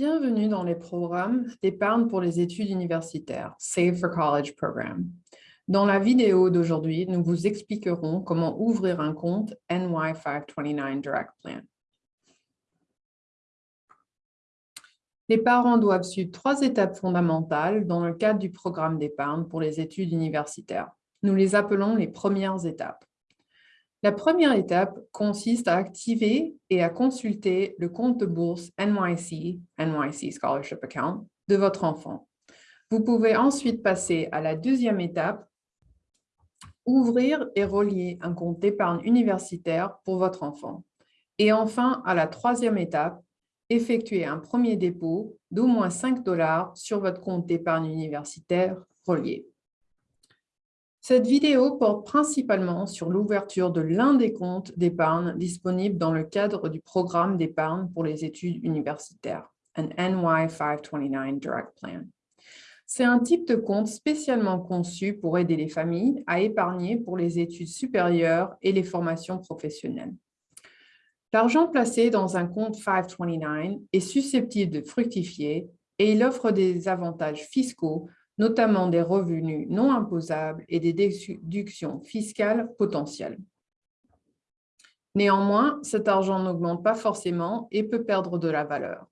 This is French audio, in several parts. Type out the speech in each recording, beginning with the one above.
Bienvenue dans les programmes d'épargne pour les études universitaires, Save for College Program. Dans la vidéo d'aujourd'hui, nous vous expliquerons comment ouvrir un compte NY529 Direct Plan. Les parents doivent suivre trois étapes fondamentales dans le cadre du programme d'épargne pour les études universitaires. Nous les appelons les premières étapes. La première étape consiste à activer et à consulter le compte de bourse NYC, NYC Scholarship Account, de votre enfant. Vous pouvez ensuite passer à la deuxième étape, ouvrir et relier un compte d'épargne universitaire pour votre enfant. Et enfin, à la troisième étape, effectuer un premier dépôt d'au moins 5 dollars sur votre compte d'épargne universitaire relié. Cette vidéo porte principalement sur l'ouverture de l'un des comptes d'épargne disponibles dans le cadre du programme d'épargne pour les études universitaires, un NY529 Direct Plan. C'est un type de compte spécialement conçu pour aider les familles à épargner pour les études supérieures et les formations professionnelles. L'argent placé dans un compte 529 est susceptible de fructifier et il offre des avantages fiscaux notamment des revenus non imposables et des déductions fiscales potentielles. Néanmoins, cet argent n'augmente pas forcément et peut perdre de la valeur.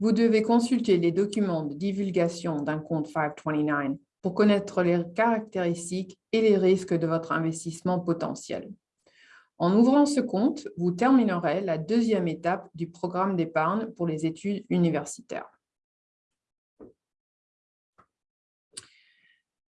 Vous devez consulter les documents de divulgation d'un compte 529 pour connaître les caractéristiques et les risques de votre investissement potentiel. En ouvrant ce compte, vous terminerez la deuxième étape du programme d'épargne pour les études universitaires.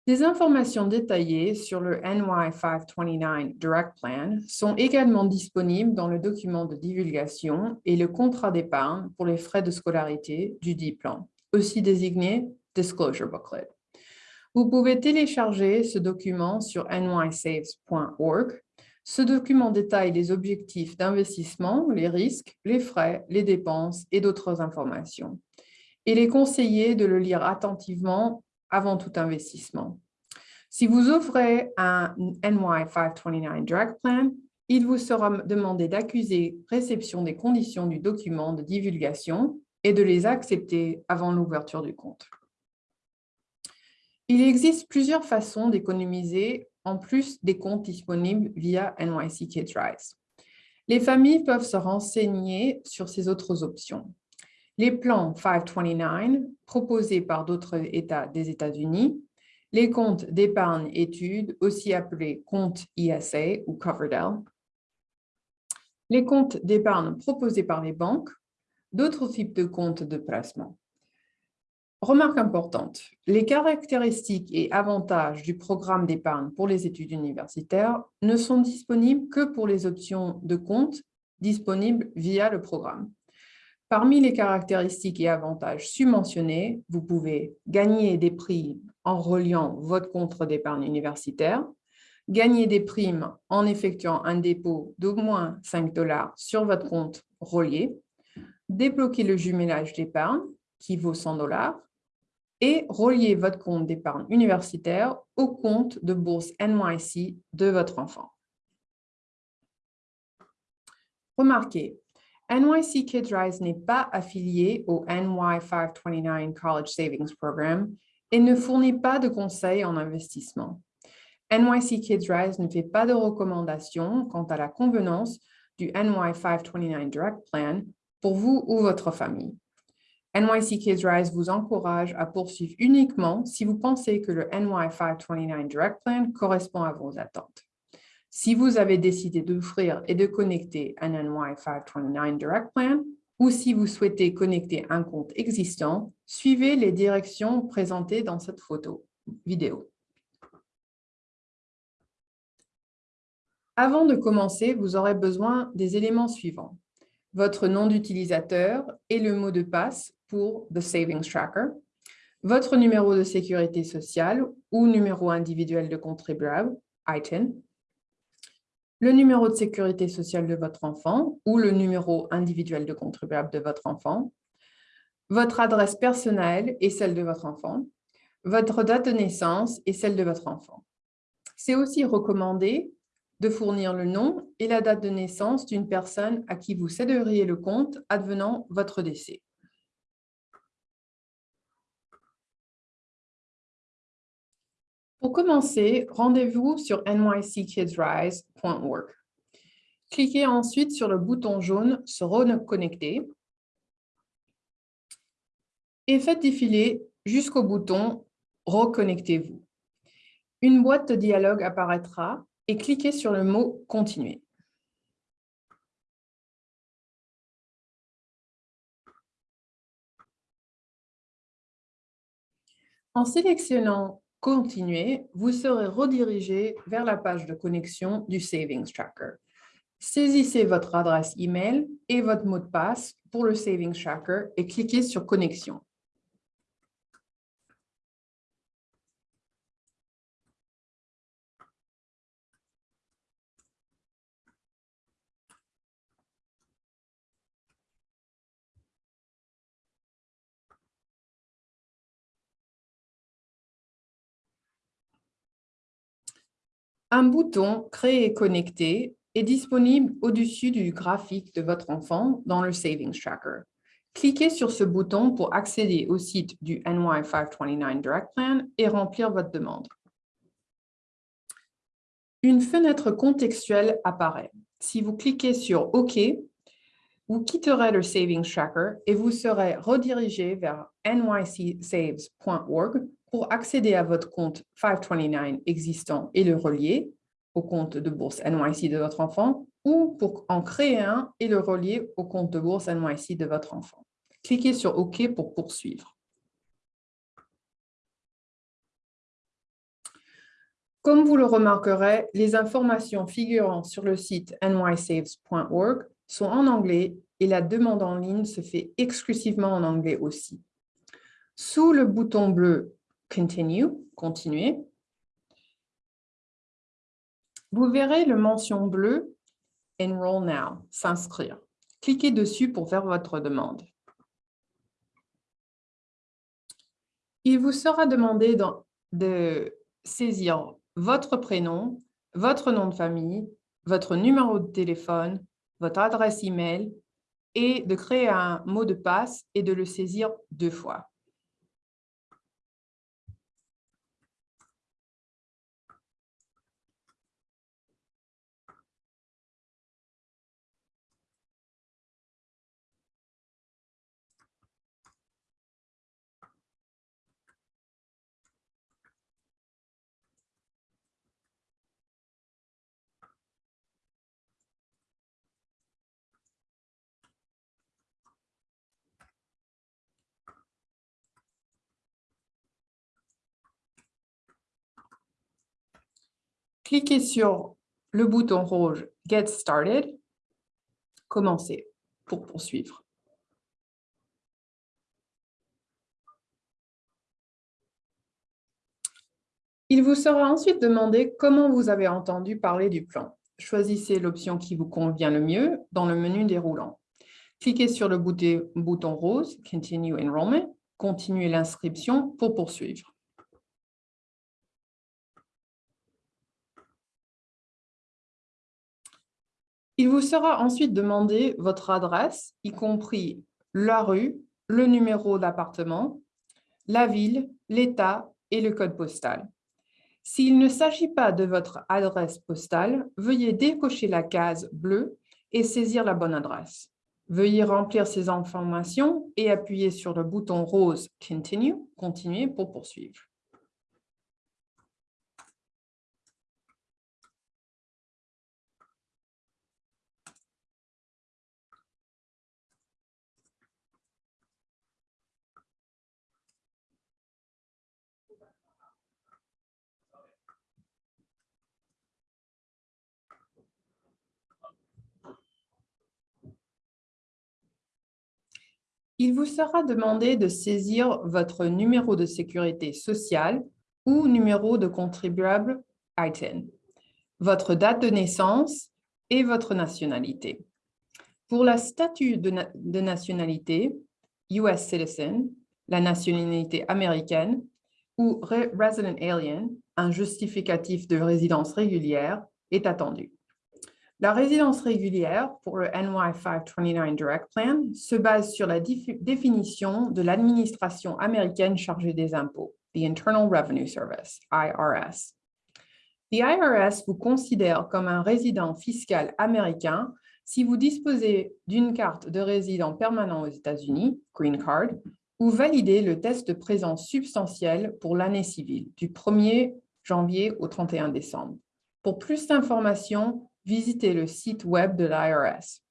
Des informations détaillées sur le NY529 Direct Plan sont également disponibles dans le document de divulgation et le contrat d'épargne pour les frais de scolarité du dit plan, aussi désigné Disclosure Booklet. Vous pouvez télécharger ce document sur nysaves.org. Ce document détaille les objectifs d'investissement, les risques, les frais, les dépenses et d'autres informations. Il est conseillé de le lire attentivement avant tout investissement. Si vous offrez un NY529 Direct Plan, il vous sera demandé d'accuser réception des conditions du document de divulgation et de les accepter avant l'ouverture du compte. Il existe plusieurs façons d'économiser en plus des comptes disponibles via NYC Kids Rise. Les familles peuvent se renseigner sur ces autres options. Les plans 529 proposés par d'autres États des États-Unis, les comptes d'épargne études, aussi appelés comptes ISA ou Coverdell, les comptes d'épargne proposés par les banques, d'autres types de comptes de placement. Remarque importante, les caractéristiques et avantages du programme d'épargne pour les études universitaires ne sont disponibles que pour les options de compte disponibles via le programme. Parmi les caractéristiques et avantages submentionnés, vous pouvez gagner des prix en reliant votre compte d'épargne universitaire, gagner des primes en effectuant un dépôt d'au moins 5 dollars sur votre compte relié, débloquer le jumelage d'épargne qui vaut 100 dollars et relier votre compte d'épargne universitaire au compte de bourse NYC de votre enfant. Remarquez, NYC Kids Rise n'est pas affilié au NY529 College Savings Program et ne fournit pas de conseils en investissement. NYC Kids Rise ne fait pas de recommandations quant à la convenance du NY529 Direct Plan pour vous ou votre famille. NYC Kids Rise vous encourage à poursuivre uniquement si vous pensez que le NY529 Direct Plan correspond à vos attentes. Si vous avez décidé d'offrir et de connecter un NY529 Direct Plan, ou si vous souhaitez connecter un compte existant, suivez les directions présentées dans cette photo vidéo. Avant de commencer, vous aurez besoin des éléments suivants. Votre nom d'utilisateur et le mot de passe pour The Savings Tracker, votre numéro de sécurité sociale ou numéro individuel de contribuable, ITIN, le numéro de sécurité sociale de votre enfant ou le numéro individuel de contribuable de votre enfant, votre adresse personnelle et celle de votre enfant, votre date de naissance et celle de votre enfant. C'est aussi recommandé de fournir le nom et la date de naissance d'une personne à qui vous céderiez le compte advenant votre décès. Pour commencer, rendez-vous sur nyckidsrise.org. Cliquez ensuite sur le bouton jaune « Se reconnecter » et faites défiler jusqu'au bouton « Reconnectez-vous ». Une boîte de dialogue apparaîtra et cliquez sur le mot « Continuer ». En sélectionnant « Continuer », vous serez redirigé vers la page de connexion du Savings Tracker. Saisissez votre adresse email et votre mot de passe pour le Savings Tracker et cliquez sur Connexion. Un bouton « Créer et connecter » est disponible au-dessus du graphique de votre enfant dans le Savings Tracker. Cliquez sur ce bouton pour accéder au site du NY529 Direct Plan et remplir votre demande. Une fenêtre contextuelle apparaît. Si vous cliquez sur « OK », vous quitterez le Savings Tracker et vous serez redirigé vers nycsaves.org pour accéder à votre compte 529 existant et le relier au compte de bourse NYC de votre enfant ou pour en créer un et le relier au compte de bourse NYC de votre enfant. Cliquez sur OK pour poursuivre. Comme vous le remarquerez, les informations figurant sur le site nysaves.org sont en anglais et la demande en ligne se fait exclusivement en anglais aussi. Sous le bouton bleu « Continue » continuer, vous verrez le mention bleue « Enroll now » s'inscrire. Cliquez dessus pour faire votre demande. Il vous sera demandé de saisir votre prénom, votre nom de famille, votre numéro de téléphone, votre adresse email et de créer un mot de passe et de le saisir deux fois. Cliquez sur le bouton rouge « Get Started »,« Commencer » pour poursuivre. Il vous sera ensuite demandé comment vous avez entendu parler du plan. Choisissez l'option qui vous convient le mieux dans le menu déroulant. Cliquez sur le bouton rose « Continue Enrollment »,« Continuer l'inscription » pour poursuivre. Il vous sera ensuite demandé votre adresse, y compris la rue, le numéro d'appartement, la ville, l'État et le code postal. S'il ne s'agit pas de votre adresse postale, veuillez décocher la case bleue et saisir la bonne adresse. Veuillez remplir ces informations et appuyer sur le bouton rose « Continue » continuer pour poursuivre. il vous sera demandé de saisir votre numéro de sécurité sociale ou numéro de contribuable ITIN, votre date de naissance et votre nationalité. Pour la statut de, nationalité, US Citizen, la nationalité américaine, ou Resident Alien, un justificatif de résidence régulière, est attendu. La résidence régulière pour le NY529 Direct Plan se base sur la définition de l'administration américaine chargée des impôts, the Internal Revenue Service, IRS. The IRS vous considère comme un résident fiscal américain si vous disposez d'une carte de résident permanent aux États-Unis, Green Card, ou validez le test de présence substantielle pour l'année civile, du 1er janvier au 31 décembre. Pour plus d'informations, visitez le site web de l'IRS.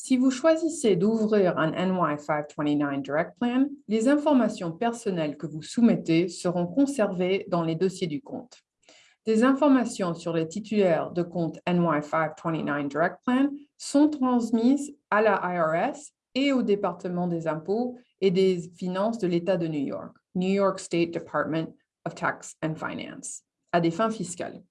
Si vous choisissez d'ouvrir un NY 529 Direct Plan, les informations personnelles que vous soumettez seront conservées dans les dossiers du compte. Des informations sur les titulaires de compte NY 529 Direct Plan sont transmises à la IRS et au département des impôts et des finances de l'État de New York, New York State Department of Tax and Finance, à des fins fiscales.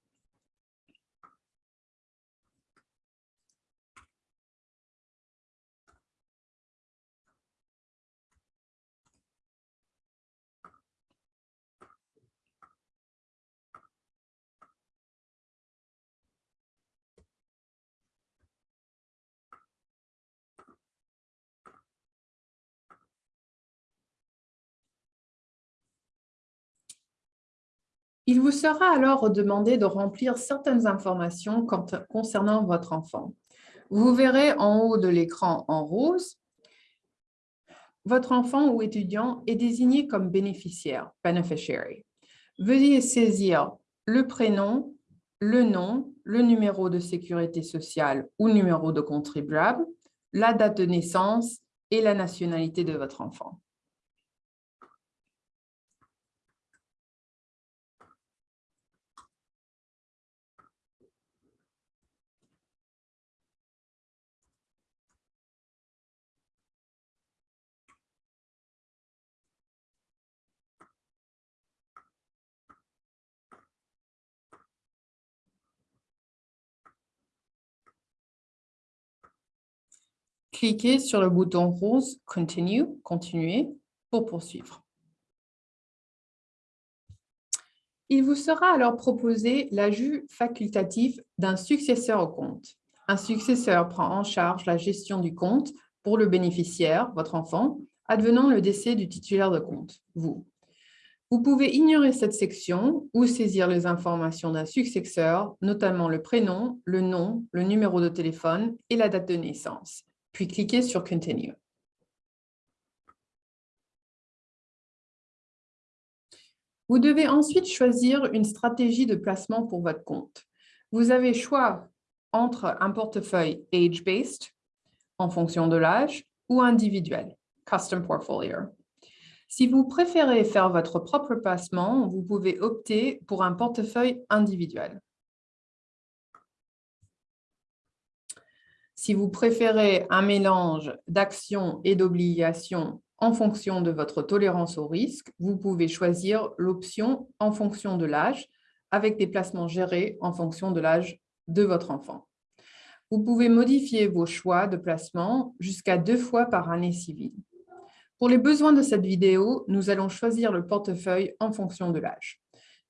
Il vous sera alors demandé de remplir certaines informations concernant votre enfant. Vous verrez en haut de l'écran en rose, votre enfant ou étudiant est désigné comme bénéficiaire. Veuillez saisir le prénom, le nom, le numéro de sécurité sociale ou numéro de contribuable, la date de naissance et la nationalité de votre enfant. Cliquez sur le bouton rose « Continue »,« Continuer » pour poursuivre. Il vous sera alors proposé l'ajout facultatif d'un successeur au compte. Un successeur prend en charge la gestion du compte pour le bénéficiaire, votre enfant, advenant le décès du titulaire de compte, vous. Vous pouvez ignorer cette section ou saisir les informations d'un successeur, notamment le prénom, le nom, le numéro de téléphone et la date de naissance puis cliquez sur Continue. Vous devez ensuite choisir une stratégie de placement pour votre compte. Vous avez choix entre un portefeuille age-based, en fonction de l'âge, ou individuel, custom portfolio. Si vous préférez faire votre propre placement, vous pouvez opter pour un portefeuille individuel. Si vous préférez un mélange d'actions et d'obligations en fonction de votre tolérance au risque, vous pouvez choisir l'option en fonction de l'âge avec des placements gérés en fonction de l'âge de votre enfant. Vous pouvez modifier vos choix de placement jusqu'à deux fois par année civile. Pour les besoins de cette vidéo, nous allons choisir le portefeuille en fonction de l'âge,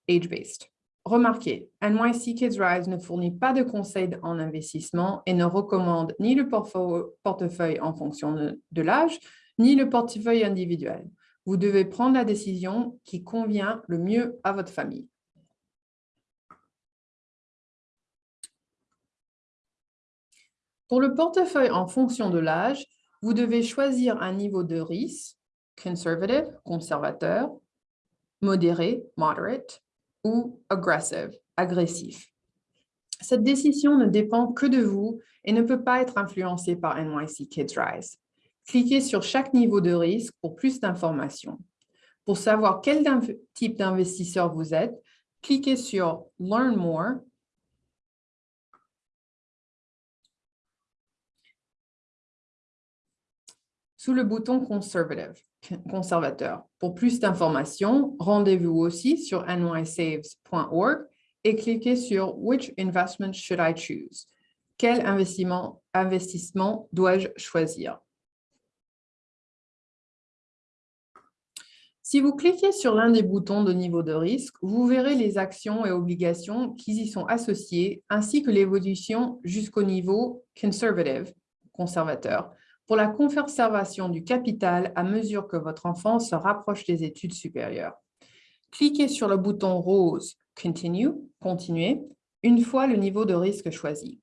age-based. Remarquez, NYC Kids Rise ne fournit pas de conseils en investissement et ne recommande ni le portefeuille en fonction de, l'âge, ni le portefeuille individuel. Vous devez prendre la décision qui convient le mieux à votre famille. Pour le portefeuille en fonction de l'âge, vous devez choisir un niveau de risque, conservative, conservateur, modéré, moderate, ou aggressive, agressif. Cette décision ne dépend que de vous et ne peut pas être influencée par NYC Kids Rise. Cliquez sur chaque niveau de risque pour plus d'informations. Pour savoir quel type d'investisseur vous êtes, cliquez sur « Learn more » sous le bouton « Conservative » conservateur. Pour plus d'informations, rendez-vous aussi sur nysaves.org et cliquez sur « Which investment should I choose ?» Quel investissement, dois-je choisir? Si vous cliquez sur l'un des boutons de niveau de risque, vous verrez les actions et obligations qui y sont associées, ainsi que l'évolution jusqu'au niveau « Conservative » conservateur, pour la conservation du capital à mesure que votre enfant se rapproche des études supérieures. Cliquez sur le bouton rose « Continue » Continuer une fois le niveau de risque choisi.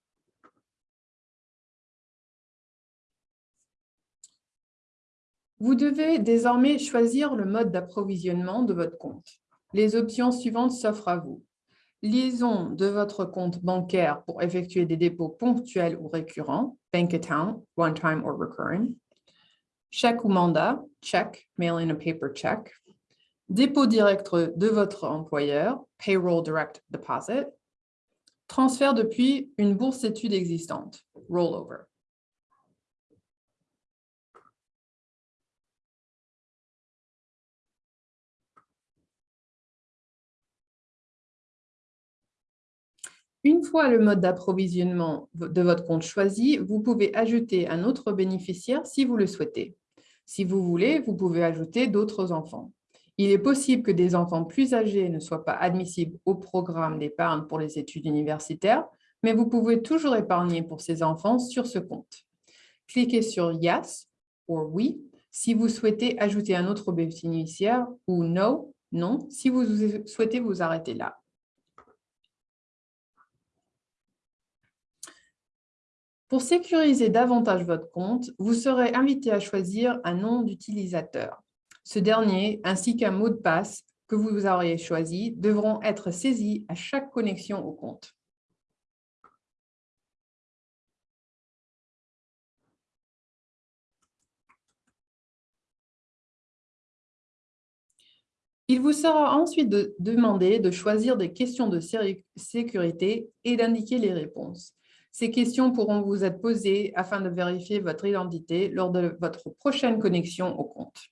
Vous devez désormais choisir le mode d'approvisionnement de votre compte. Les options suivantes s'offrent à vous. Liaison de votre compte bancaire pour effectuer des dépôts ponctuels ou récurrents, bank account, one time or recurring. Chèque ou mandat, check, mail in a paper check. Dépôt direct de votre employeur, payroll direct deposit. Transfert depuis une bourse d'études existante, rollover. Une fois le mode d'approvisionnement de votre compte choisi, vous pouvez ajouter un autre bénéficiaire si vous le souhaitez. Si vous voulez, vous pouvez ajouter d'autres enfants. Il est possible que des enfants plus âgés ne soient pas admissibles au programme d'épargne pour les études universitaires, mais vous pouvez toujours épargner pour ces enfants sur ce compte. Cliquez sur « Yes » ou « Oui » si vous souhaitez ajouter un autre bénéficiaire ou « No » non si vous souhaitez vous arrêter là. Pour sécuriser davantage votre compte, vous serez invité à choisir un nom d'utilisateur. Ce dernier, ainsi qu'un mot de passe que vous auriez choisi, devront être saisis à chaque connexion au compte. Il vous sera ensuite demandé de choisir des questions de sécurité et d'indiquer les réponses. Ces questions pourront vous être posées afin de vérifier votre identité lors de votre prochaine connexion au compte.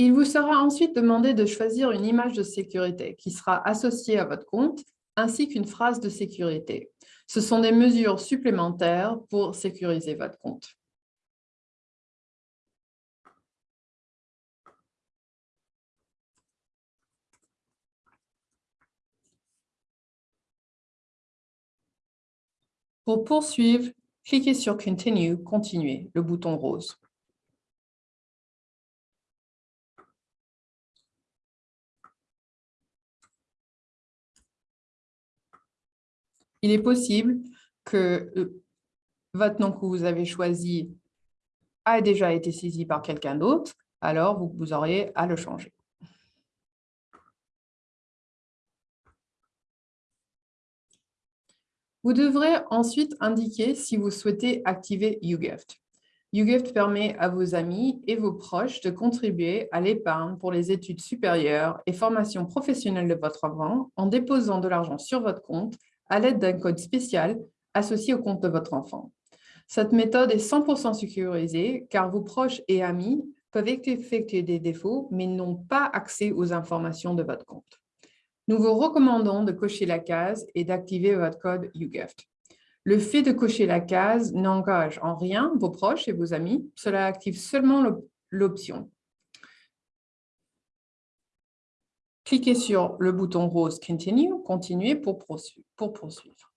Il vous sera ensuite demandé de choisir une image de sécurité qui sera associée à votre compte, ainsi qu'une phrase de sécurité. Ce sont des mesures supplémentaires pour sécuriser votre compte. Pour poursuivre, cliquez sur « Continue »,« Continuer », le bouton rose. Il est possible que euh, votre nom que vous avez choisi a déjà été saisi par quelqu'un d'autre, alors vous, vous auriez à le changer. Vous devrez ensuite indiquer si vous souhaitez activer YouGift. YouGift permet à vos amis et vos proches de contribuer à l'épargne pour les études supérieures et formation professionnelle de votre enfant en déposant de l'argent sur votre compte à l'aide d'un code spécial associé au compte de votre enfant. Cette méthode est 100% sécurisée car vos proches et amis peuvent effectuer des défauts mais n'ont pas accès aux informations de votre compte. Nous vous recommandons de cocher la case et d'activer votre code YouGift. Le fait de cocher la case n'engage en rien vos proches et vos amis, cela active seulement l'option. Cliquez sur le bouton rose « Continue »,« Continuer » pour poursuivre.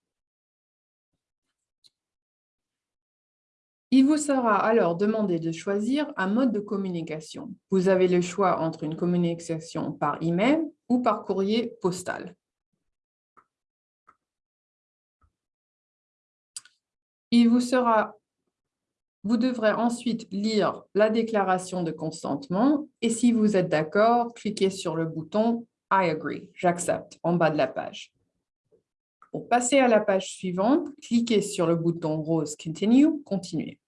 Il vous sera alors demandé de choisir un mode de communication. Vous avez le choix entre une communication par email ou par courrier postal. Il vous sera vous devrez ensuite lire la déclaration de consentement et si vous êtes d'accord, cliquez sur le bouton « I agree »,« J'accepte » en bas de la page. Pour passer à la page suivante, cliquez sur le bouton rose « Continue »,« Continuer ».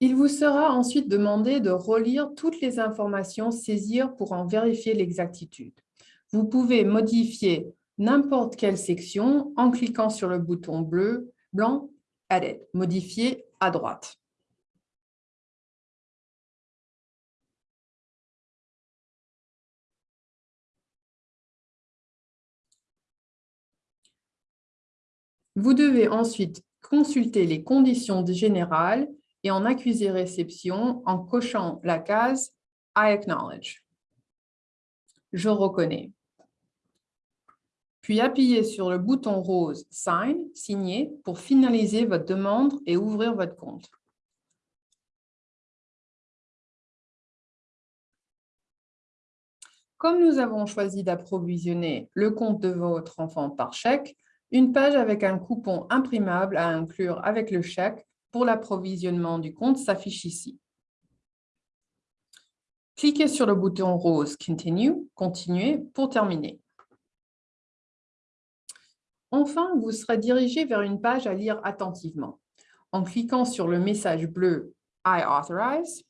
Il vous sera ensuite demandé de relire toutes les informations saisies pour en vérifier l'exactitude. Vous pouvez modifier n'importe quelle section en cliquant sur le bouton bleu, blanc, Edit, modifier à droite. Vous devez ensuite consulter les conditions générales et en accuser réception en cochant la case « I acknowledge ». Je reconnais. Puis appuyez sur le bouton rose « Sign » signer pour finaliser votre demande et ouvrir votre compte. Comme nous avons choisi d'approvisionner le compte de votre enfant par chèque, une page avec un coupon imprimable à inclure avec le chèque pour l'approvisionnement du compte s'affiche ici. Cliquez sur le bouton rose « Continue » Continuer pour terminer. Enfin, vous serez dirigé vers une page à lire attentivement. En cliquant sur le message bleu « I authorize »,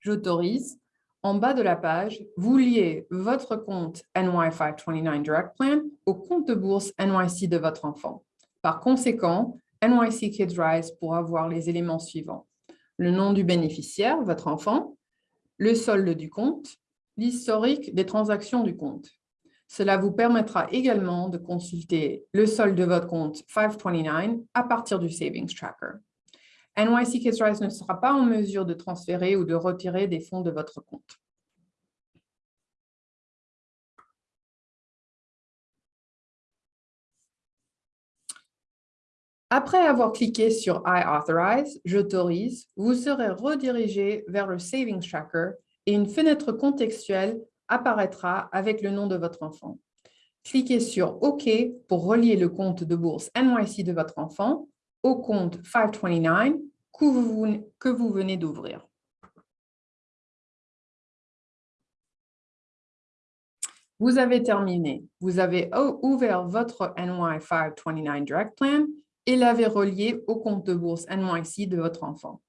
j'autorise, en bas de la page, vous liez votre compte NY529 Direct Plan au compte de bourse NYC de votre enfant. Par conséquent, NYC Kids Rise pourra voir les éléments suivants. Le nom du bénéficiaire, votre enfant, le solde du compte, l'historique des transactions du compte. Cela vous permettra également de consulter le solde de votre compte 529 à partir du Savings Tracker. NYC Kids ne sera pas en mesure de transférer ou de retirer des fonds de votre compte. Après avoir cliqué sur « I authorize »,« J'autorise », vous serez redirigé vers le Savings Tracker et une fenêtre contextuelle apparaîtra avec le nom de votre enfant. Cliquez sur « OK » pour relier le compte de bourse NYC de votre enfant au compte 529 que vous, venez d'ouvrir. Vous avez terminé. Vous avez ouvert votre NY 529 Direct Plan et l'avez relié au compte de bourse NYC de votre enfant.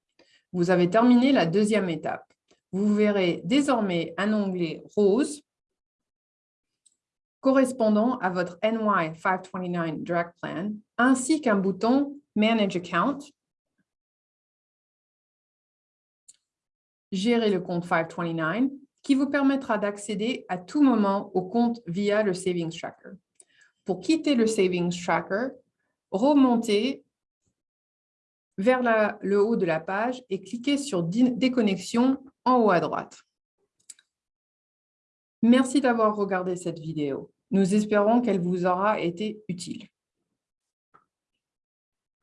Vous avez terminé la deuxième étape. Vous verrez désormais un onglet rose correspondant à votre NY 529 Direct Plan, ainsi qu'un bouton Manage Account, Gérer le compte 529, qui vous permettra d'accéder à tout moment au compte via le Savings Tracker. Pour quitter le Savings Tracker, remontez vers le haut de la page et cliquez sur Déconnexion en haut à droite. Merci d'avoir regardé cette vidéo. Nous espérons qu'elle vous aura été utile.